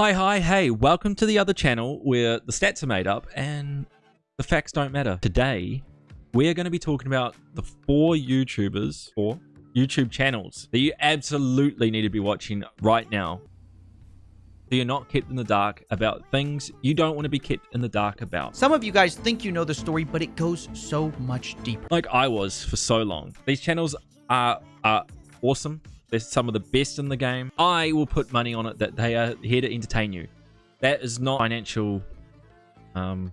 Hi, hi, hey, welcome to the other channel where the stats are made up and the facts don't matter. Today, we're going to be talking about the four YouTubers, four YouTube channels that you absolutely need to be watching right now. So you're not kept in the dark about things you don't want to be kept in the dark about. Some of you guys think you know the story, but it goes so much deeper. Like I was for so long. These channels are, are awesome. They're some of the best in the game. I will put money on it that they are here to entertain you. That is not financial, um,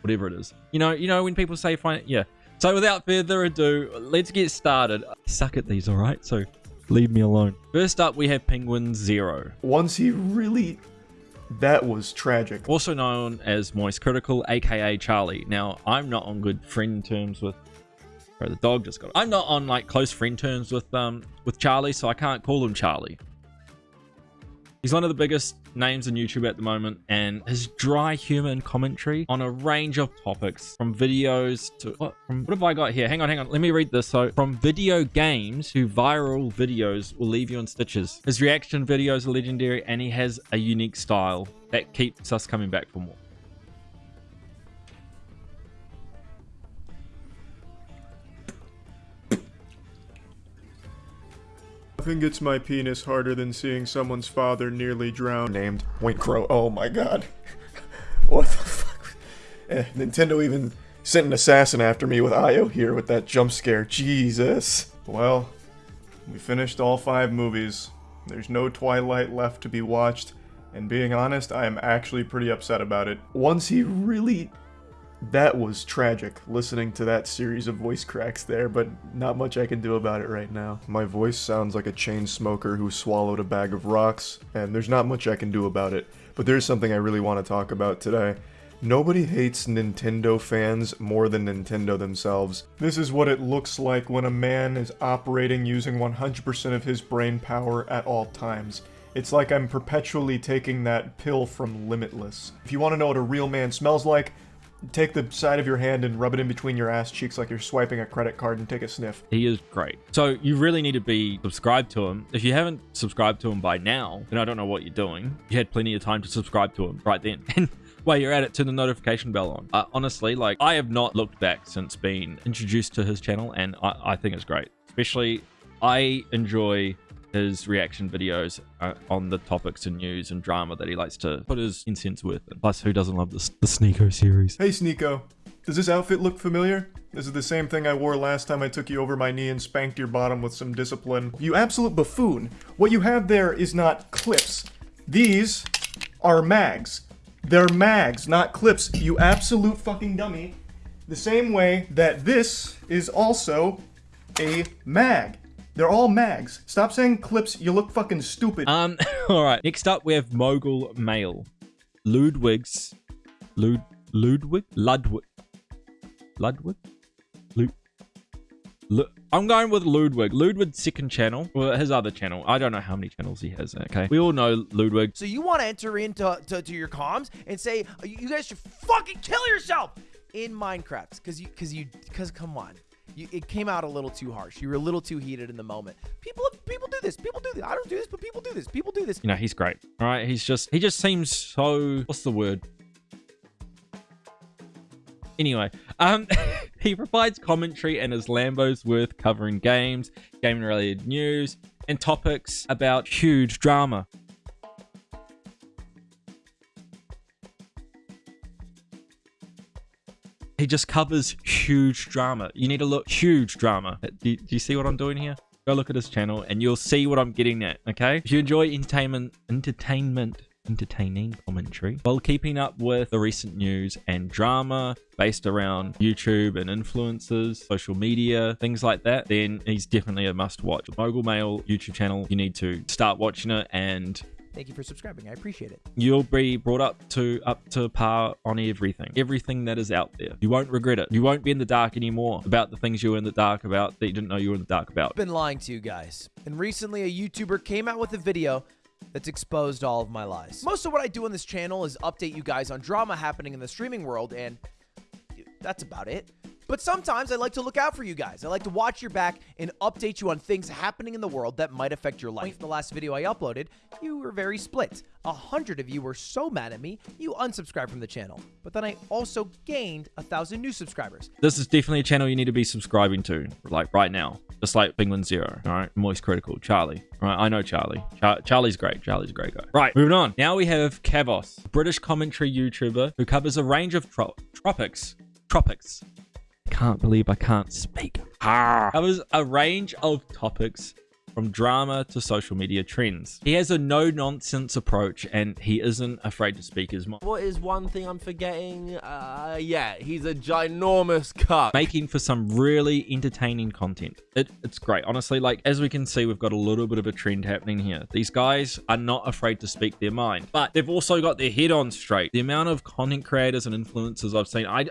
whatever it is. You know, you know when people say fine, yeah. So without further ado, let's get started. I suck at these, all right? So leave me alone. First up, we have Penguin Zero, Once he really... That was tragic. also known as Moist Critical, aka Charlie. Now, I'm not on good friend terms with. Bro, the dog just got. I'm not on like close friend terms with um with Charlie, so I can't call him Charlie. He's one of the biggest names in YouTube at the moment, and his dry humor and commentary on a range of topics, from videos to what? From what have I got here? Hang on, hang on. Let me read this. So, from video games to viral videos will leave you in stitches. His reaction videos are legendary, and he has a unique style that keeps us coming back for more. Nothing gets my penis harder than seeing someone's father nearly drown. Named Wink Crow. Oh my god. what the fuck? Eh, Nintendo even sent an assassin after me with Io here with that jump scare. Jesus. Well, we finished all five movies. There's no Twilight left to be watched, and being honest, I am actually pretty upset about it. Once he really that was tragic listening to that series of voice cracks there, but not much I can do about it right now. My voice sounds like a chain smoker who swallowed a bag of rocks, and there's not much I can do about it. But there's something I really want to talk about today. Nobody hates Nintendo fans more than Nintendo themselves. This is what it looks like when a man is operating using 100% of his brain power at all times. It's like I'm perpetually taking that pill from Limitless. If you want to know what a real man smells like, take the side of your hand and rub it in between your ass cheeks like you're swiping a credit card and take a sniff. He is great. So you really need to be subscribed to him. If you haven't subscribed to him by now, then I don't know what you're doing. You had plenty of time to subscribe to him right then. And while you're at it, turn the notification bell on. Uh, honestly, like I have not looked back since being introduced to his channel, and I, I think it's great. Especially, I enjoy his reaction videos uh, on the topics and news and drama that he likes to put his incense with. Plus, who doesn't love the, the Sneako series? Hey Sneako, does this outfit look familiar? This is the same thing I wore last time I took you over my knee and spanked your bottom with some discipline. You absolute buffoon. What you have there is not clips. These are mags. They're mags, not clips, you absolute fucking dummy. The same way that this is also a mag. They're all mags. Stop saying clips, you look fucking stupid. Um, all right. Next up, we have Mogul Mail. Ludwig's. Lud. Ludwig? Ludwig. Ludwig? Lud. Lu- I'm going with Ludwig. Ludwig's second channel. Well, his other channel. I don't know how many channels he has. Okay. We all know Ludwig. So you want to enter into to, to your comms and say you you guys should fucking kill yourself in Minecraft because you because you because come on. You, it came out a little too harsh. You were a little too heated in the moment. People, people do this. People do this. I don't do this, but people do this. People do this. You know, he's great. All right. He's just, he just seems so, what's the word? Anyway, um, he provides commentary and his Lambo's worth covering games, gaming related news, and topics about huge drama. He just covers huge drama. You need to look huge drama. Do, do you see what I'm doing here? Go look at his channel and you'll see what I'm getting at. Okay. If you enjoy entertainment, entertainment, entertaining commentary while keeping up with the recent news and drama based around YouTube and influencers, social media, things like that, then he's definitely a must watch. Mogul Mail YouTube channel, you need to start watching it and Thank you for subscribing. I appreciate it. you'll be brought up to up to par on everything everything that is out there you won't regret it you won't be in the dark anymore about the things you were in the dark about that you didn't know you were in the dark about I've Been lying to you guys. And recently, a YouTuber came out with a video that's exposed all of my lies. Most of what I do on this channel is update you guys on drama happening in the streaming world, and that's about it. But sometimes I like to look out for you guys. I like to watch your back and update you on things happening in the world that might affect your life. The last video I uploaded, you were very split. A hundred of you were so mad at me, you unsubscribed from the channel. But then I also gained a thousand new subscribers. This is definitely a channel you need to be subscribing to, like right now. Just like Penguin Zero, all right? Moist Critical, Charlie. All right, I know Charlie. Char Charlie's great. Charlie's a great guy. Right, moving on. Now we have Kavos, British commentary YouTuber who covers a range of tro tropics. Tropics. Can't believe I can't speak. Ah. Covers a range of topics from drama to social media trends. He has a no-nonsense approach and he isn't afraid to speak his mind. What is one thing I'm forgetting? Uh, yeah, he's a ginormous cuck. Making for some really entertaining content. It, it's great. Honestly, like, as we can see, we've got a little bit of a trend happening here. These guys are not afraid to speak their mind, but they've also got their head on straight. The amount of content creators and influencers I've seen, I,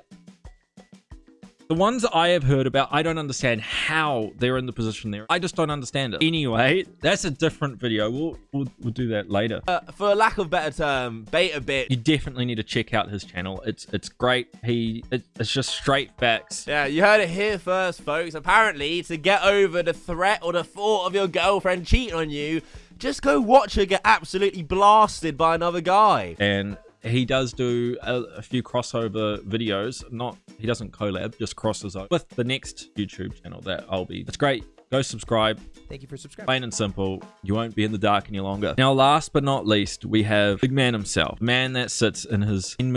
the ones I have heard about, I don't understand how they're in the position they're. I just don't understand it. Anyway, that's a different video. We'll we'll, we'll do that later. Uh, for lack of better term, beta bit. You definitely need to check out his channel. It's it's great. He it, it's just straight facts. Yeah, you heard it here first, folks. Apparently, to get over the threat or the thought of your girlfriend cheating on you, just go watch her get absolutely blasted by another guy. And he does do a, a, few crossover videos. Not he doesn't collab, just crosses over with the next YouTube channel that I'll be. It's great. Go subscribe. Thank you for subscribing. Plain and simple. You won't be in the dark any longer. Now, last but not least, we have Big Man himself. Man that sits in his $10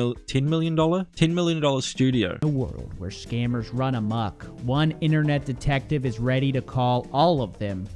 million, $10 million studio. A world where scammers run amok. One internet detective is ready to call all of them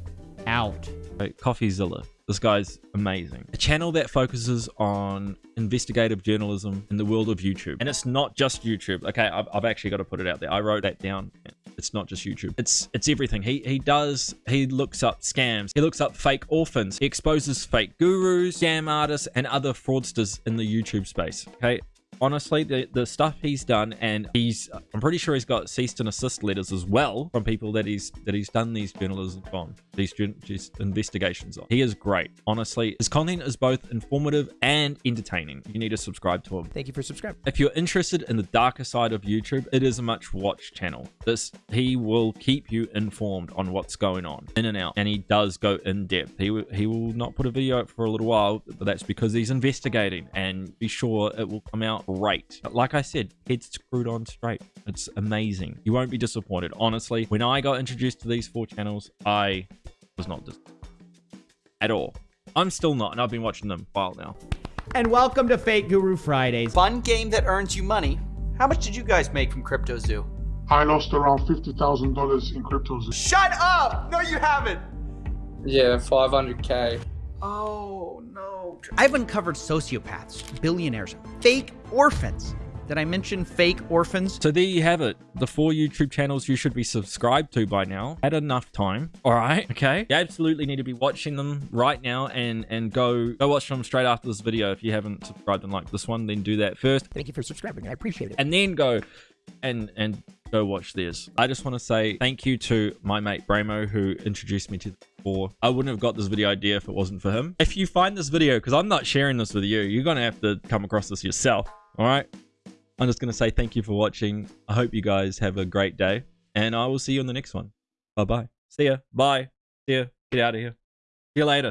out. Coffeezilla. This guy's amazing. A channel that focuses on investigative journalism in the world of YouTube. And it's not just YouTube. Okay, I've, I've actually got to put it out there. I wrote that down. It's not just YouTube. It's it's everything. He he does he looks up scams. He looks up fake orphans. He exposes fake gurus, scam artists, and other fraudsters in the YouTube space. Okay, honestly, the, the stuff he's done, and he's, I'm pretty sure he's got cease and assist letters as well from people that he's that he's done these journalism on, these, these investigations on. He is great. Honestly, his content is both informative and entertaining. You need to subscribe to him. Thank you for subscribing. If you're interested in the darker side of YouTube, it is a much watched channel. This he will keep you informed on what's going on in and out, and he does go in depth. He he will not put a video up for a little while, but that's because he's investigating, and be sure it will come out great. Like I said, head screwed on straight. It's amazing. You won't be disappointed. Honestly, when I got introduced to these four channels, I was not disappointed at all. I'm still not, and I've been watching them a while now. And welcome to Fake Guru Fridays. Fun game that earns you money. How much did you guys make from CryptoZoo? I lost around $50,000 in CryptoZoo. Shut up! No, you haven't! Yeah, 500k. Oh, no. I've uncovered sociopaths, billionaires, fake orphans. Did I mention fake orphans? So there you have it. The four YouTube channels you should be subscribed to by now. Had enough time. All right. Okay. You absolutely need to be watching them right now and and go go watch them straight after this video. If you haven't subscribed and liked this one, then do that first. Thank you for subscribing. I appreciate it. And then go and and go watch this. I just want to say thank you to my mate Bramo who introduced me to the four. I wouldn't have got this video idea if it wasn't for him. If you find this video, because I'm not sharing this with you, you're going to have to come across this yourself. All right. I'm just going to say thank you for watching. I hope you guys have a great day. And I will see you in the next one. Bye-bye. See ya. Bye. See ya. Get out of here. See you later.